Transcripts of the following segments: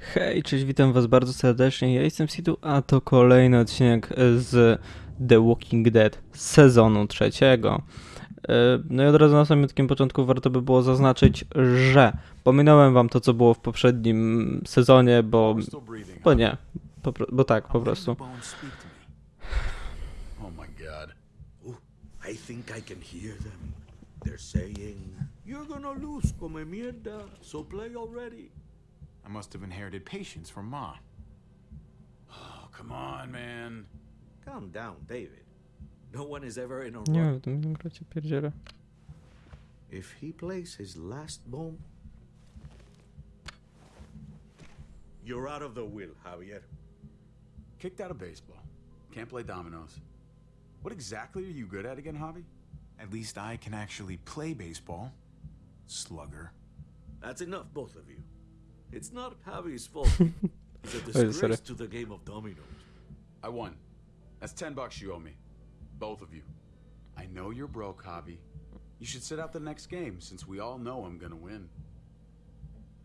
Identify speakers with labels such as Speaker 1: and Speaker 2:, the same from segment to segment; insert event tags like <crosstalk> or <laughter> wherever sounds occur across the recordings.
Speaker 1: Hej, cześć, witam was bardzo serdecznie. Ja jestem Sidu, a to kolejny odcinek z The Walking Dead sezonu trzeciego. E, No i od razu na samym początku warto by było zaznaczyć, że pominąłem wam to, co było w poprzednim sezonie, bo, bo nie, po, bo tak, po prostu.
Speaker 2: Oh
Speaker 3: I think I can hear them. They're saying, You're gonna lose, come mierda, so play already.
Speaker 2: I must have inherited patience from Ma. Oh, come on, man.
Speaker 3: Calm down, David. No one is ever in a
Speaker 1: Nie
Speaker 3: rush.
Speaker 1: wiem, w tym gracie pierdziele.
Speaker 3: If he plays his last bomb, you're out of the will, Javier.
Speaker 2: Kicked out of baseball. Can't play dominoes. What exactly are you good at again, Javi? At least I can actually play baseball. Slugger.
Speaker 3: That's enough, both of you. It's not Javi's fault. <laughs> It's a
Speaker 1: oh, Wait,
Speaker 3: disgrace to the game of dominoes.
Speaker 2: I won. That's ten bucks you owe me. Both of you. I know you're broke, Javi. You should sit out the next game since we all know I'm gonna win.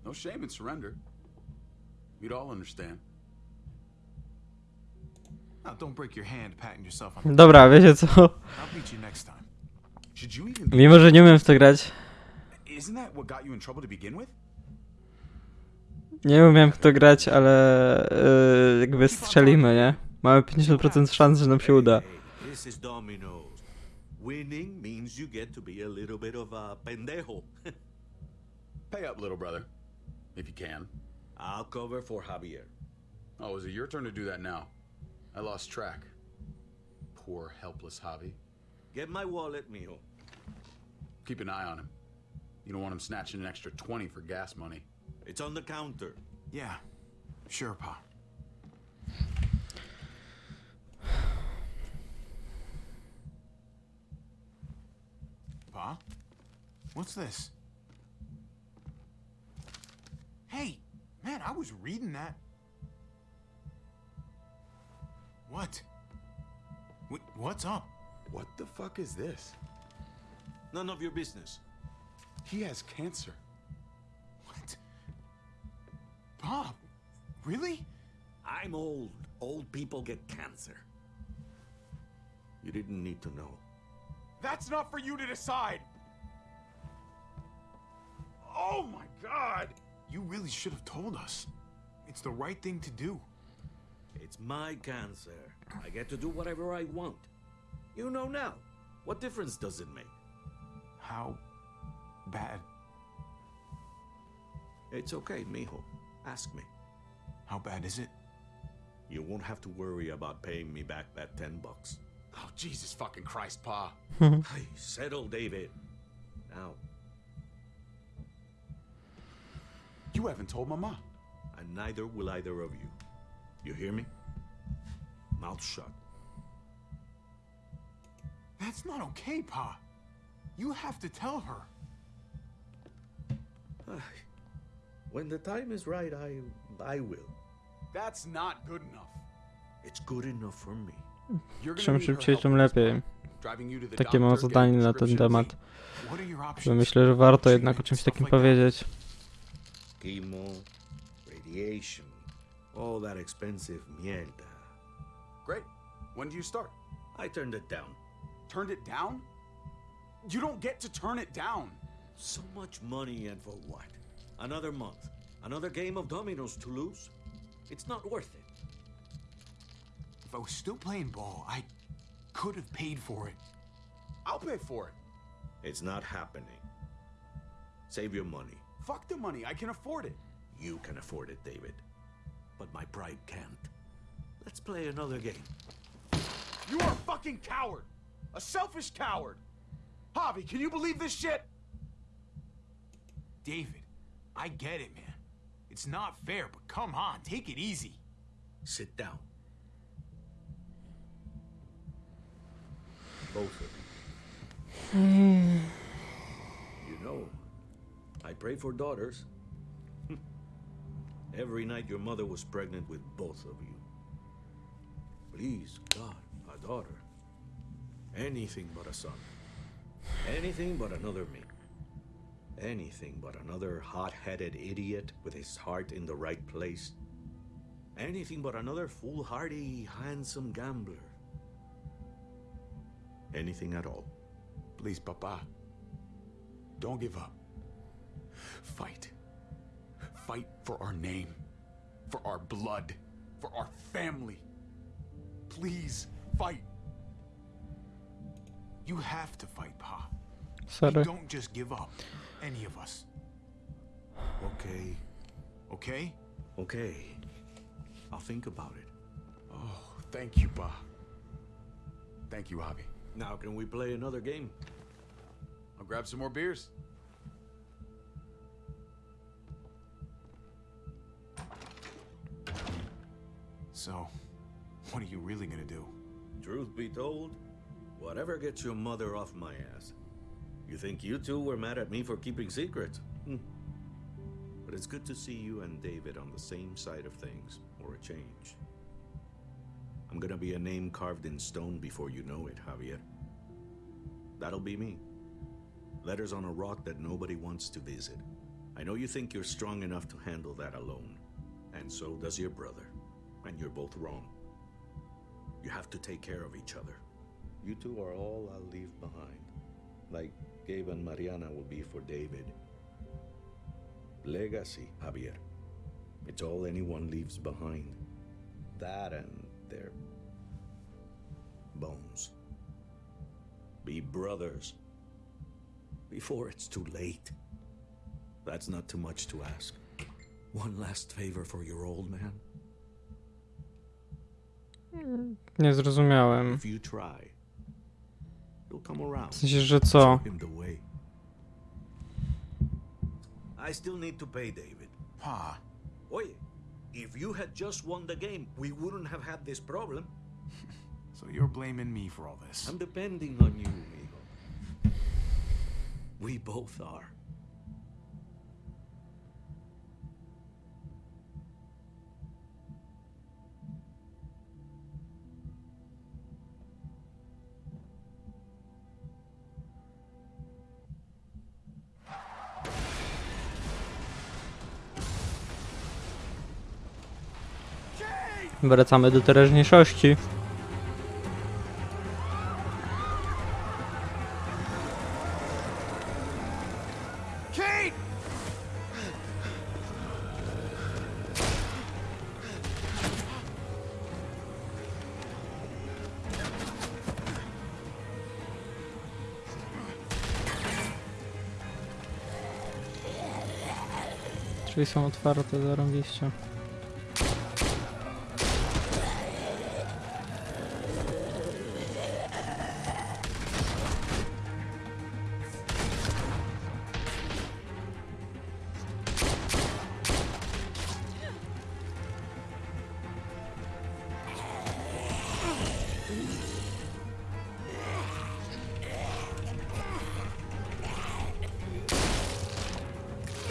Speaker 2: No shame in surrender. We'd all understand.
Speaker 4: Now, don't break your hand patting yourself on the
Speaker 1: Dobra, wiecie co?
Speaker 4: I'll beat you next time.
Speaker 2: Should you even
Speaker 1: Mimo, że nie umiem w to grać,
Speaker 2: Isn't that what got you in trouble to begin with?
Speaker 1: Nie umiem w to grać, ale e, jakby strzelimy, nie? Mamy 50% szans, że nam się uda.
Speaker 3: Hey, this is dominoes. Winning means you get to be a little bit of a pendejo. <laughs>
Speaker 2: Pay up, little brother. If you can.
Speaker 3: I'll cover for Javier.
Speaker 2: Oh, is it your turn to do that now? I lost track. Poor, helpless Javi.
Speaker 3: Get my wallet, mijo.
Speaker 2: Keep an eye on him. You don't want him snatching an extra 20 for gas money.
Speaker 3: It's on the counter.
Speaker 4: Yeah, sure, Pa. Pa? What's this? Hey, man, I was reading that. What? Wh- What's up?
Speaker 2: What the fuck is this?
Speaker 3: None of your business.
Speaker 2: He has cancer.
Speaker 4: Pa? Really?
Speaker 3: I'm old. Old people get cancer. You didn't need to know.
Speaker 4: That's not for you to decide. Oh my god! You really should have told us. It's the right thing to do.
Speaker 3: It's my cancer. I get to do whatever I want. You know now. What difference does it make?
Speaker 4: How bad?
Speaker 3: It's okay, mijo. Ask me.
Speaker 4: How bad is it?
Speaker 3: You won't have to worry about paying me back that 10 bucks.
Speaker 2: Oh, Jesus fucking Christ, Pa. <laughs>
Speaker 3: Hey, settle, David. Now,
Speaker 2: You haven't told Mama.
Speaker 3: and neither will either of you. You hear me? Mouth shut.
Speaker 4: That's not okay, Pa. You have to tell her.
Speaker 3: When the time is right, I I will.
Speaker 2: That's not good enough.
Speaker 3: It's good enough for me.
Speaker 1: Czym szybciej, tym lepiej. Takie mam zadanie na ten temat. Że myślę, że warto jednak o czymś takim powiedzieć.
Speaker 3: Chemo, radiation, all that expensive mierda.
Speaker 2: Great. When do you start?
Speaker 3: I turned it down.
Speaker 2: Turned it down? You don't get to turn it down.
Speaker 3: So much money and for what? Another month. Another game of dominoes to lose? It's not worth it.
Speaker 4: If I was still playing ball, I could have paid for it.
Speaker 2: I'll pay for it.
Speaker 3: It's not happening. Save your money.
Speaker 2: Fuck the money. I can afford it.
Speaker 3: You can afford it, David. But my pride can't. Let's play another game.
Speaker 4: You are a fucking coward. A selfish coward. Javi, can you believe this shit? David, I get it, man. It's not fair, but come on, take it easy.
Speaker 3: Sit down. Both of you. you know, I pray for daughters. <laughs> Every night your mother was pregnant with both of you. Please, God, a daughter. Anything but a son. Anything but another me. Anything but another hot headed idiot with his heart in the right place. Anything but another foolhardy, handsome gambler. Anything at all.
Speaker 2: Please, Papa. Don't give up. Fight. Fight for our name, for our blood, for our family. Please, fight.
Speaker 4: You have to fight, Pa.
Speaker 1: Sorry.
Speaker 4: Don't just give up. Any of us.
Speaker 3: Okay,
Speaker 4: Okay?
Speaker 3: okay. I'll think about it.
Speaker 2: Oh, thank you, Pa. Thank you, Javi.
Speaker 3: Now, can we play another game?
Speaker 2: I'll grab some more beers.
Speaker 4: So, what are you really gonna do?
Speaker 3: Truth be told, whatever gets your mother off my ass. You think you two were mad at me for keeping secrets? Hmm. But it's good to see you and David on the same side of things, or a change. I'm gonna be a name carved in stone before you know it, Javier. That'll be me. Letters on a rock that nobody wants to visit. I know you think you're strong enough to handle that alone. And so does your brother. And you're both wrong. You have to take care of each other. You two are all I'll leave behind. Like Gabe and Mariana will be for David. Legacy, Javier. It's all anyone leaves behind. That and their bones. Be brothers. Before it's too late. That's not too much to ask. One last favor for your old man.
Speaker 1: Nie zrozumiałem.
Speaker 3: If you try, he'll come around.
Speaker 1: W sensie, że co?
Speaker 3: Show him the way. I still need to pay David.
Speaker 4: Pa,
Speaker 3: Oye, if you had just won the game, we wouldn't have had this problem. <laughs>
Speaker 4: so you're blaming me for all this.
Speaker 3: I'm depending on you, amigo. We both are.
Speaker 1: Wracamy do teraźniejszości. Drzwi są otwarte, zarąbiście.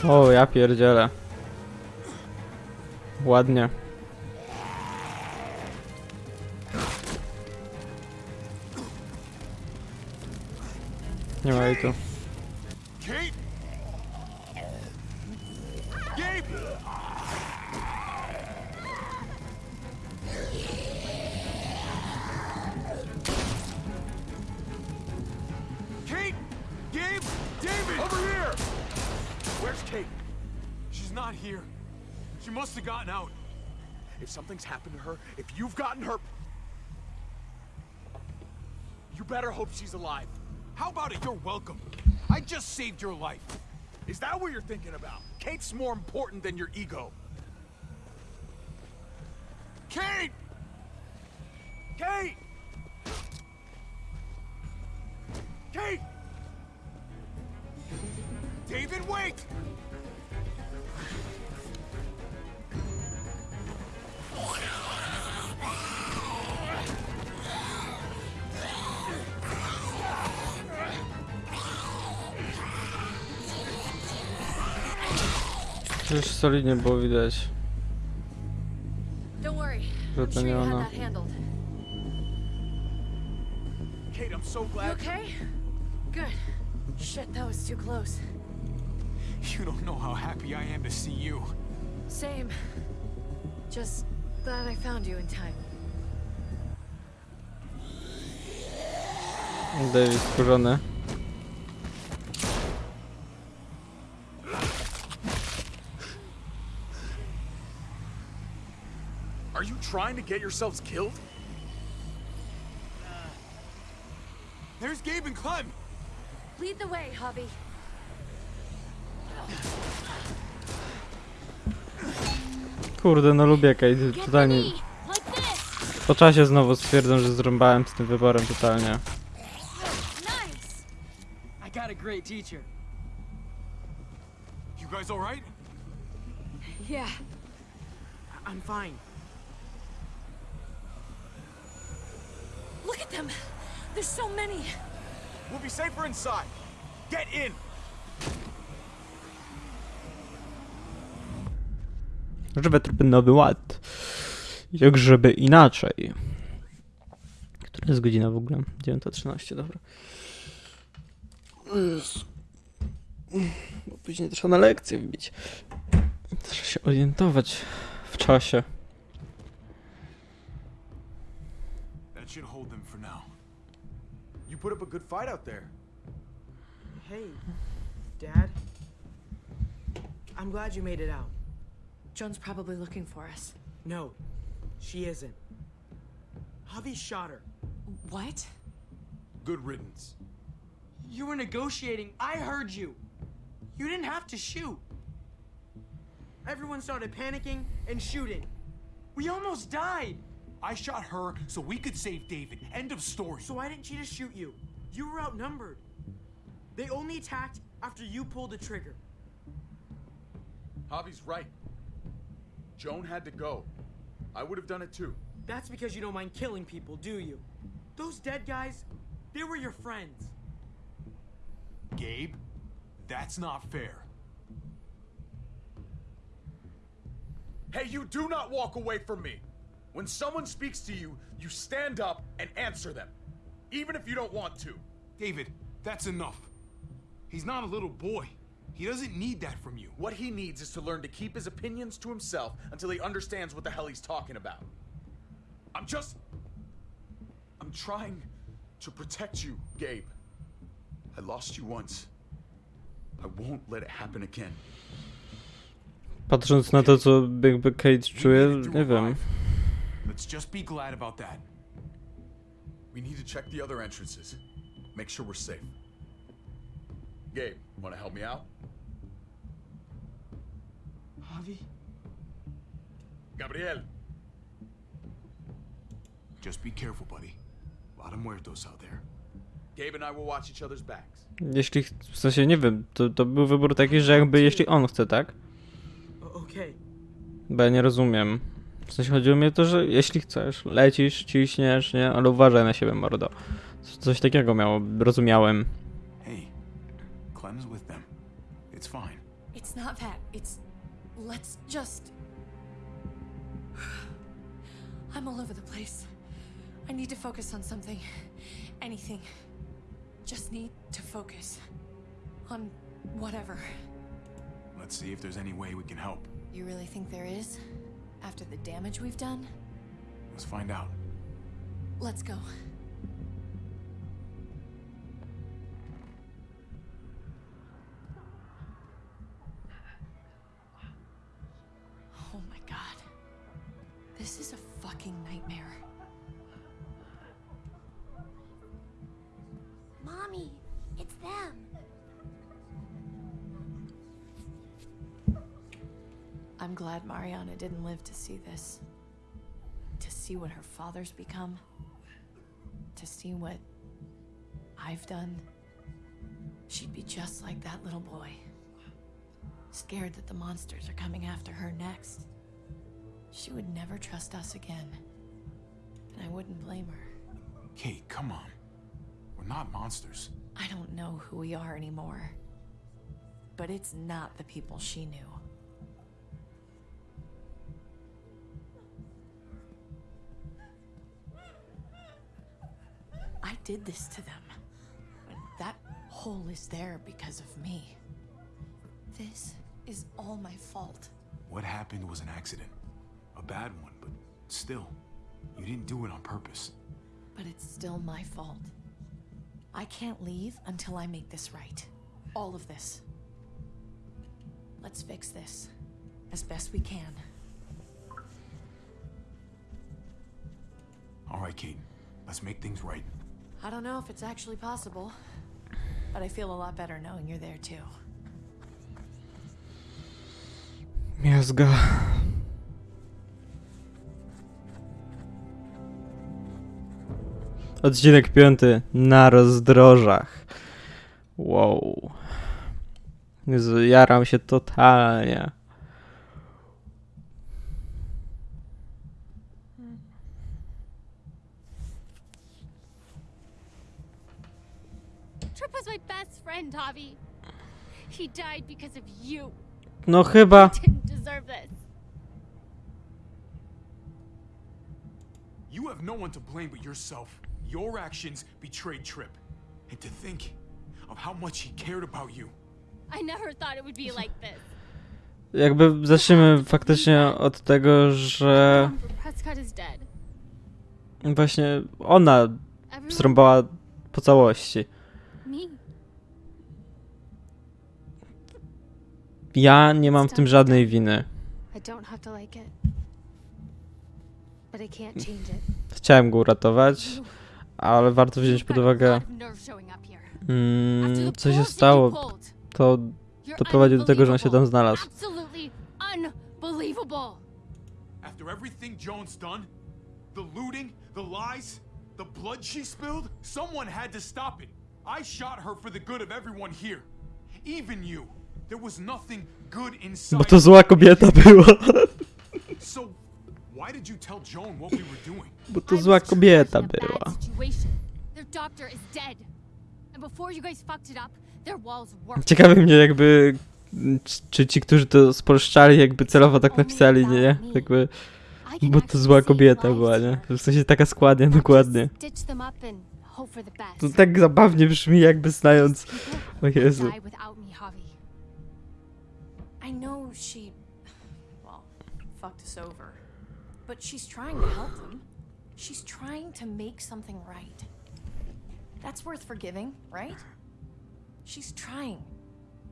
Speaker 1: O, ja pierdzielę. Ładnie.
Speaker 4: Better hope she's alive. How about it? You're welcome. I just saved your life. Is that what you're thinking about? Kate's more important than your ego. Kate! Kate! Kate! David, wait!
Speaker 1: Solidnie było widać,
Speaker 5: Don't worry.
Speaker 1: że
Speaker 5: I'm
Speaker 1: to
Speaker 5: sure
Speaker 1: nie
Speaker 5: you had
Speaker 1: ona.
Speaker 5: that handled.
Speaker 4: Kate, I'm so
Speaker 5: You
Speaker 4: glad.
Speaker 5: okay? Good. Shit, that was too close.
Speaker 4: You don't know how happy I am to see you.
Speaker 5: Same. Just glad I found you in time.
Speaker 1: David skurzony.
Speaker 2: Are you trying to get yourselves killed?
Speaker 4: There's Gabe and Clem.
Speaker 5: Lead the way, Hobby.
Speaker 1: Kurde, no lubię Kate,
Speaker 5: Get
Speaker 1: totalnie.
Speaker 5: ready! Like this!
Speaker 1: Po czasie znowu stwierdzam, że zrąbałem z tym wyborem totalnie.
Speaker 6: I got a great teacher.
Speaker 4: You guys all right?
Speaker 5: Yeah.
Speaker 6: I'm fine.
Speaker 5: There's so many!
Speaker 4: We'll be safer inside. Get in.
Speaker 1: Żeby trupy nowy ład. Jak żeby inaczej. Która jest godzina w ogóle? 9.13, dobra. Bo później trzeba na lekcję wbić. Trzeba się orientować w czasie.
Speaker 2: Put up a good fight out there.
Speaker 6: Hey, Dad. I'm glad you made it out.
Speaker 5: Joan's probably looking for us.
Speaker 6: No, she isn't. Javi shot her.
Speaker 5: What?
Speaker 2: Good riddance.
Speaker 6: You were negotiating. I heard you. You didn't have to shoot. Everyone started panicking and shooting. We almost died.
Speaker 4: I shot her so we could save David. End of story.
Speaker 6: So why didn't she just shoot you? You were outnumbered. They only attacked after you pulled the trigger.
Speaker 2: Javi's right. Joan had to go. I would have done it too.
Speaker 6: That's because you don't mind killing people, do you? Those dead guys, they were your friends.
Speaker 4: Gabe, that's not fair.
Speaker 2: Hey, you do not walk away from me. When someone speaks to you, you stand up and answer them, even if you don't want to.
Speaker 4: David, that's enough. He's not a little boy. He doesn't need that from you.
Speaker 2: What he needs is to learn to keep his opinions to himself until he understands what the hell he's talking about. I'm just. I'm trying to protect you, Gabe. I lost you once. I won't let it happen again.
Speaker 1: Patrząc na to, co jakby Kate czuje,
Speaker 4: We made
Speaker 1: nie wiem.
Speaker 4: Let's just be glad about that.
Speaker 2: We need to check the other entrances. Make sure we're safe. Gabe, wanna help me out?
Speaker 6: Javi?
Speaker 2: Gabriel.
Speaker 4: Just be careful, buddy. A lot of muertos out there.
Speaker 2: Gabe and I will watch each other's backs.
Speaker 1: Jeśli, ch- w sensie nie wiem, to, to był wybór taki, że jakby jeśli on chce, tak?
Speaker 6: Okej.
Speaker 1: Bo ja nie rozumiem. W sensie chodziło mi o to, że jeśli chcesz, lecisz, ciśniesz, nie? Ale uważaj na siebie, mordo. Coś takiego miało, rozumiałem.
Speaker 4: Hey, Clem's with them. It's fine.
Speaker 5: It's not that. It's. Let's just. I'm all over the place. I need to focus on something. Anything. Just need to focus. On whatever.
Speaker 4: Let's see if there's any way we can help.
Speaker 5: You really think there is? After the damage we've done?
Speaker 4: Let's find out.
Speaker 5: Let's go. Didn't live to see this. To see what her father's become. To see what I've done. She'd be just like that little boy. Scared that the monsters are coming after her next. She would never trust us again. And I wouldn't blame her.
Speaker 4: Kate, come on. We're not monsters.
Speaker 5: I don't know who we are anymore. But it's not the people she knew. Did this to them. And that hole is there because of me. This is all my fault.
Speaker 4: What happened was an accident. A bad one, but still, you didn't do it on purpose.
Speaker 5: But it's still my fault. I can't leave until I make this right. All of this. Let's fix this as best we can.
Speaker 4: All right, Kate, let's make things right.
Speaker 5: I don't know if it's actually possible, but I feel a lot better knowing you're there too.
Speaker 1: Miazga. Odcinek piąty na rozdrożach. Wow. Jaram się totalnie.
Speaker 7: Trip was my Javi. He died because of you.
Speaker 1: No chyba.
Speaker 7: Didn't deserve this.
Speaker 4: You have no one to blame but yourself. Your actions betrayed Trip. And to think of how much he cared about you.
Speaker 7: I never thought it would be like this.
Speaker 1: Jakby zacznijmy faktycznie od tego, że właśnie ona zrąbała po całości. Ja nie mam w tym żadnej winy. Chciałem go uratować, ale warto wziąć pod uwagę, mm, co się stało. To
Speaker 7: you're
Speaker 1: doprowadziło do tego, że on się tam znalazł.
Speaker 4: After everything Joan's done, the looting, the lies, the blood she spilled, someone had to stop it. I shot her for the good of everyone here. Even you.
Speaker 1: Bo to zła kobieta była. Bo to zła kobieta była. <laughs> Ciekawi mnie jakby, czy ci, którzy to spolszczali, jakby celowo tak napisali, nie? Jakby, bo to zła kobieta była, nie? W sensie taka
Speaker 7: składnia,
Speaker 1: dokładnie. To tak zabawnie brzmi, jakby znając... O Jezu.
Speaker 5: She, well, fucked us over. But she's trying to help them. She's trying to make something right. That's worth forgiving, right? She's trying.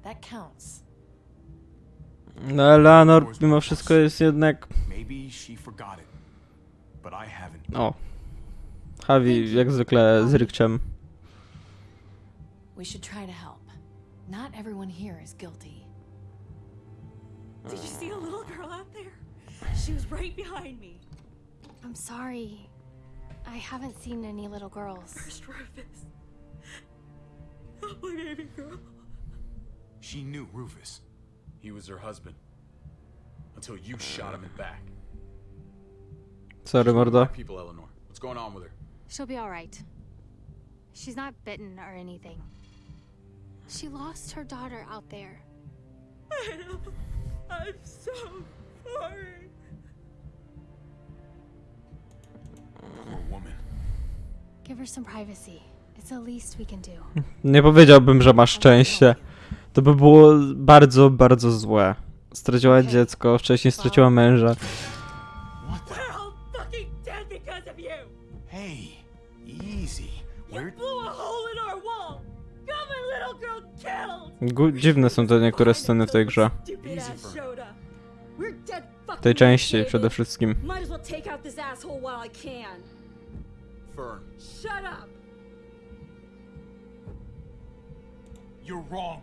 Speaker 5: That counts.
Speaker 1: No, Eleanor mimo wszystko jest jednak...
Speaker 4: Maybe she forgot it. But I haven't.
Speaker 1: O. Javi jak zwykle z rykciem.
Speaker 5: We should try to help. Not everyone here is guilty.
Speaker 8: Did you see a uh. little girl out there? She was right behind me.
Speaker 7: I'm sorry. I haven't seen any little girls.
Speaker 8: First Rufus. Oh, my baby girl.
Speaker 4: She knew Rufus. He was her husband. Until you uh. shot him in the back.
Speaker 1: Sorry, mordo.
Speaker 2: People, Eleanor. What's going on with her?
Speaker 7: She'll be alright. She's not bitten or anything. She lost her daughter out there.
Speaker 8: I know. I'm so sorry.
Speaker 4: Poor woman.
Speaker 7: Give her some privacy. It's the least we can do. <laughs>
Speaker 1: Nie powiedziałbym, że ma szczęście. To by było bardzo, bardzo złe. Straciła dziecko, wcześniej straciła męża.
Speaker 4: What the?
Speaker 8: We're all fucking dead because of you.
Speaker 4: Hey, easy.
Speaker 8: You
Speaker 4: Where?
Speaker 1: Dziwne są te niektóre sceny w tej grze. W tej części przede wszystkim.
Speaker 4: You're wrong.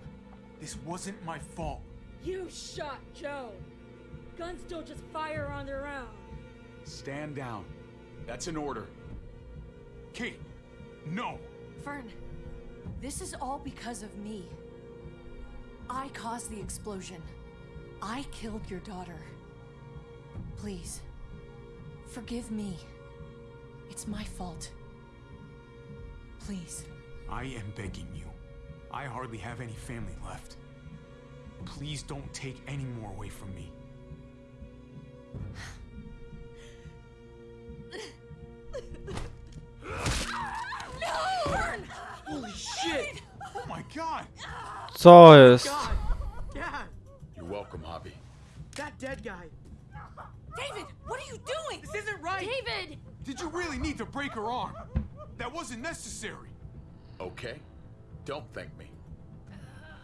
Speaker 4: This wasn't my fault.
Speaker 8: You shot Joe. Guns don't just fire on their own.
Speaker 2: Stand down. That's an order.
Speaker 4: Kate, no.
Speaker 5: Fern, this is all because of me. I caused the explosion. I killed your daughter. Please, forgive me. It's my fault. Please.
Speaker 4: I am begging you. I hardly have any family left. Please don't take any more away from me. No!
Speaker 6: Holy shit!
Speaker 4: Oh my god!
Speaker 1: Co jest?
Speaker 6: God! Dad! bad guy.
Speaker 8: David, what are you doing?
Speaker 6: This isn't right.
Speaker 8: David!
Speaker 4: Did you really need to break her arm? That wasn't necessary.
Speaker 2: Okay? Don't thank me.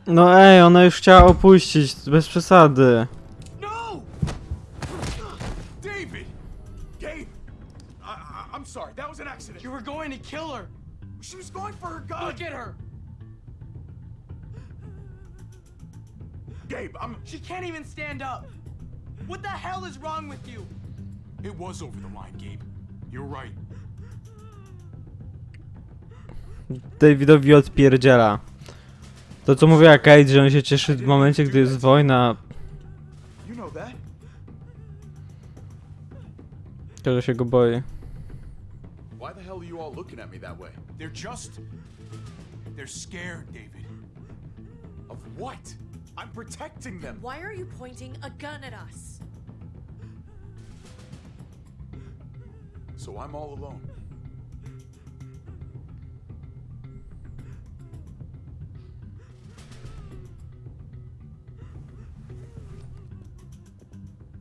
Speaker 1: No ej, ona już chciała opuścić, bez przesady.
Speaker 4: No! David! Gabe! I, I, I'm sorry, that was an accident.
Speaker 6: You were going to kill her.
Speaker 4: She was going for her gun.
Speaker 6: Look at her.
Speaker 4: Gabe, I'm.
Speaker 6: She can't even stand up. What the hell is wrong with you?
Speaker 4: It was over the line, Gabe. You're right.
Speaker 1: Davidowi odpierdziela. To co mówiła Kate, że on się cieszy w momencie, gdy jest wojna,
Speaker 4: You know that.
Speaker 1: to że się go boi.
Speaker 2: Why the hell are you all looking at me that way?
Speaker 4: They're just. They're scared, David.
Speaker 2: Of what? I'm protecting them.
Speaker 8: Why are you pointing a gun at us?
Speaker 2: So I'm all alone.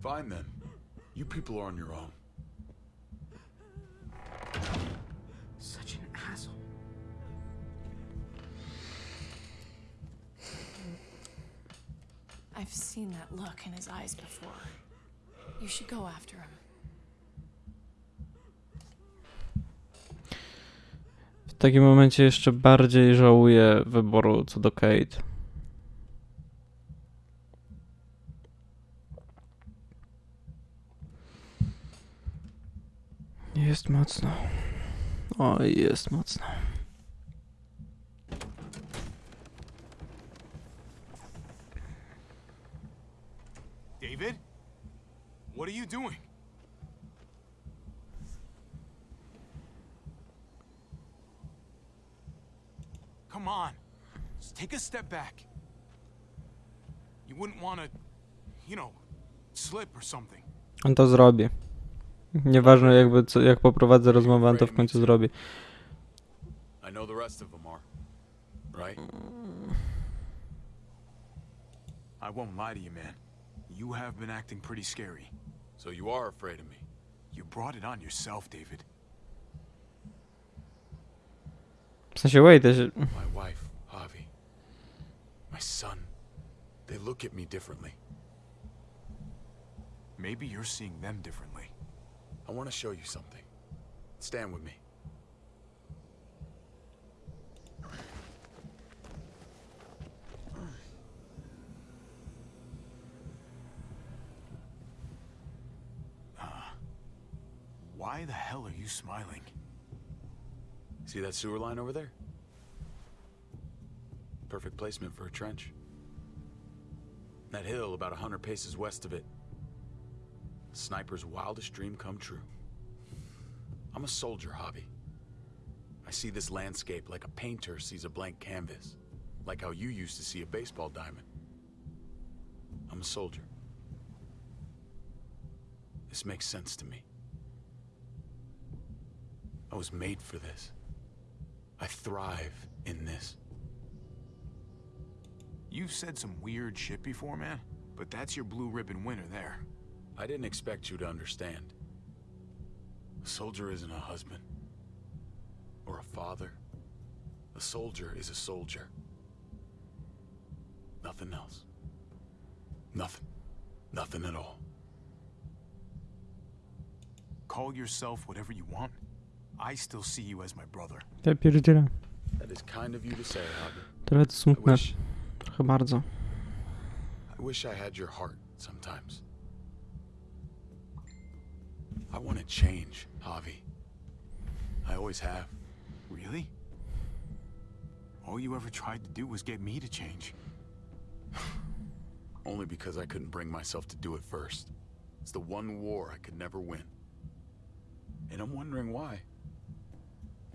Speaker 2: Fine then. You people are on your own.
Speaker 6: Such an asshole.
Speaker 5: I've seen that look in his eyes before. You should go after him.
Speaker 1: Takim momencie jeszcze bardziej żałuję wyboru co do Kate. Jest mocno. Oj, jest mocno.
Speaker 4: David? What are you doing? Come on. Just take a step back. You wouldn't want to, you know, slip or something.
Speaker 1: On to zrobi. Nieważne jakby co, jak poprowadzę rozmowę, on to w końcu zrobi.
Speaker 2: I know the rest of them are. Right?
Speaker 4: I won't lie to you, man. You have been acting pretty scary.
Speaker 2: So you are afraid of me.
Speaker 4: You brought it on yourself, David.
Speaker 1: W sensie, wait, też...
Speaker 2: My wife, Javi. My son. They look at me differently.
Speaker 4: Maybe you're seeing them differently.
Speaker 2: I want to show you something. Stand with me.
Speaker 4: Uh, why the hell are you smiling?
Speaker 2: See that sewer line over there? Perfect placement for a trench. That hill about a hundred paces west of it. Sniper's wildest dream come true. I'm a soldier, Hobby. I see this landscape like a painter sees a blank canvas. Like how you used to see a baseball diamond. I'm a soldier. This makes sense to me. I was made for this. I thrive in this.
Speaker 4: You've said some weird shit before, man, but that's your blue ribbon winner there.
Speaker 2: I didn't expect you to understand. A soldier isn't a husband. Or a father. A soldier is a soldier. Nothing else. Nothing. Nothing at all.
Speaker 4: Call yourself whatever you want. I still see you as my brother.
Speaker 1: Ja pierdzielę.
Speaker 2: That is kind of you to say, Hobby.
Speaker 1: Trochę to
Speaker 2: I
Speaker 1: smutne.
Speaker 2: wish,
Speaker 1: Trochę bardzo.
Speaker 2: I wish I had your heart sometimes. I want to change, Javi. I always have.
Speaker 4: Really? All you ever tried to do was get me to change. <sighs>
Speaker 2: Only because I couldn't bring myself to do it first. It's the one war I could never win. And I'm wondering why.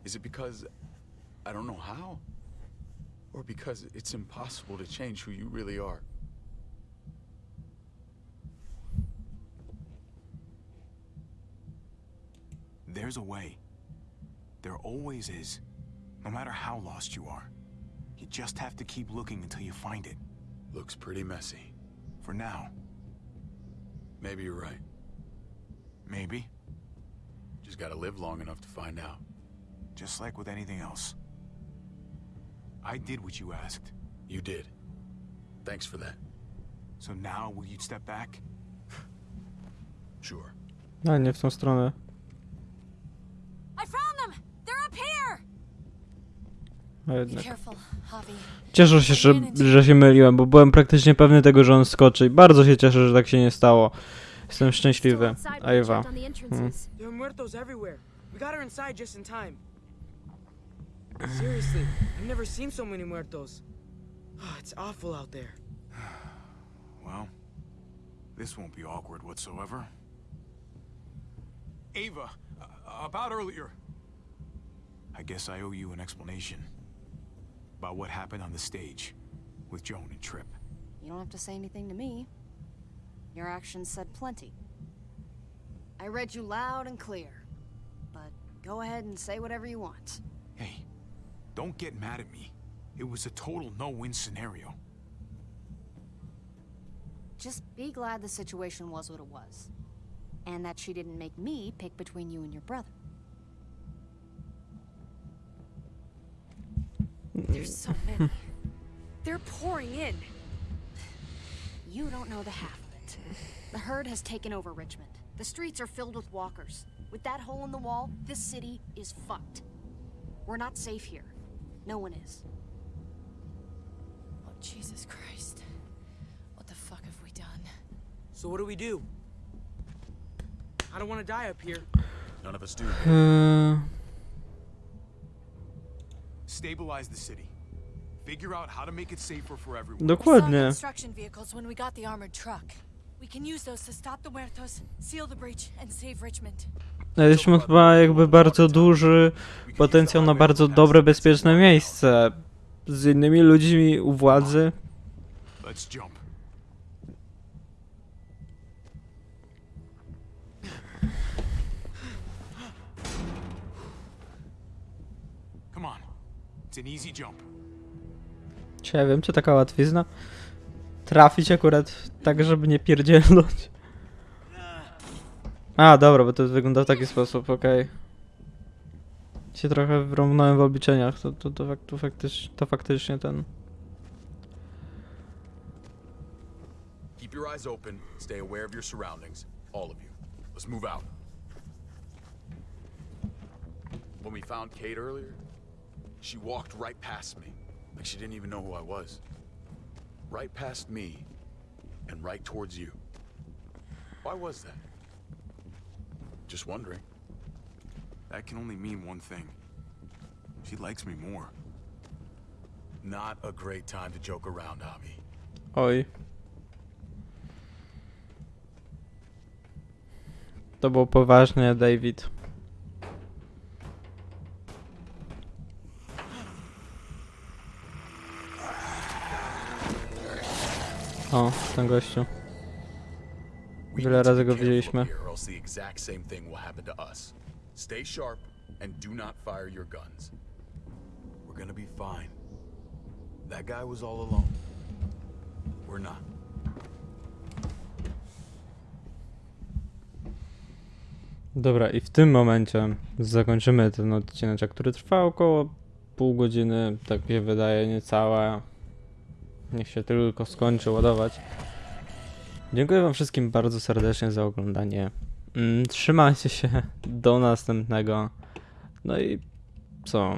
Speaker 2: Is it because I don't know how? Or because it's impossible to change who you really are?
Speaker 4: There's a way. There always is. No matter how lost you are. You just have to keep looking until you find it.
Speaker 2: Looks pretty messy.
Speaker 4: For now.
Speaker 2: Maybe you're right.
Speaker 4: Maybe.
Speaker 2: Just gotta live long enough to find out.
Speaker 4: Just like with anything else. I did what you asked.
Speaker 2: You did. Thanks for that.
Speaker 4: So now will you step back? <sighs>
Speaker 2: Sure.
Speaker 1: A nie w tą stronę.
Speaker 8: I found them! They're up here!
Speaker 1: A
Speaker 5: Be
Speaker 1: jednak.
Speaker 5: careful, Javi.
Speaker 1: Cieszę się, że, że się myliłem, bo byłem praktycznie pewny tego, że on skoczy i bardzo się cieszę, że tak się nie stało. Jestem szczęśliwy. A Ewa.
Speaker 6: Seriously, I've never seen so many muertos. Oh, it's awful out there. <sighs>
Speaker 4: Well, this won't be awkward whatsoever. Ava, uh, about earlier. I guess I owe you an explanation about what happened on the stage with Joan and Trip.
Speaker 9: You don't have to say anything to me. Your actions said plenty. I read you loud and clear. But go ahead and say whatever you want.
Speaker 4: Hey, don't get mad at me. It was a total no-win scenario.
Speaker 9: Just be glad the situation was what it was. And that she didn't make me pick between you and your brother.
Speaker 8: There's so many. <laughs> They're pouring in.
Speaker 9: You don't know the half of it. The herd has taken over Richmond. The streets are filled with walkers. With that hole in the wall, this city is fucked. We're not safe here. No one is.
Speaker 5: Oh, Jesus Christ. What the fuck have we done?
Speaker 6: So what do we do? I don't want to die up here.
Speaker 2: None of us do.
Speaker 1: Eee,
Speaker 4: Stabilize the city. Figure out how to make it safer for everyone.
Speaker 5: We saw
Speaker 1: dokładnie.
Speaker 5: construction vehicles when we got the armored truck. We can use those to stop the muertos, seal the breach, and save Richmond.
Speaker 1: Mieliśmy chyba jakby bardzo duży potencjał na bardzo dobre, bezpieczne miejsce. Z innymi ludźmi u władzy.
Speaker 4: Jump.
Speaker 1: Ja wiem, czy taka łatwizna. Trafić akurat tak, żeby nie pierdzielnąć. A, dobra, bo to wygląda w taki sposób, okej. Się trochę wrąbnąłem w obliczeniach, to, to, to, to, to faktycznie ten...
Speaker 2: Keep your eyes open. Stay aware of your surroundings. All of you. Let's move out. When we found Kate earlier, she walked right past me. Like she didn't even know who I was. Right past me and right towards you. Why was that? Just wondering.
Speaker 4: That can only mean one thing. She likes me more.
Speaker 2: Not a great time to joke around, Javi.
Speaker 1: Oj. To było poważnie, David. O, ten gościu. Wiele razy go widzieliśmy.
Speaker 2: Stay sharp and do not fire your guns. We're gonna be fine. That guy was all alone. We're not.
Speaker 1: Dobra, i w tym momencie zakończymy ten odcinek, który trwa około pół godziny, tak mi się wydaje, niecałe. Niech się tylko skończy ładować. Dziękuję wam wszystkim bardzo serdecznie za oglądanie. Mm, Trzymajcie się, <laughs> do następnego. No i co?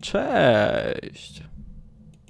Speaker 1: Cześć!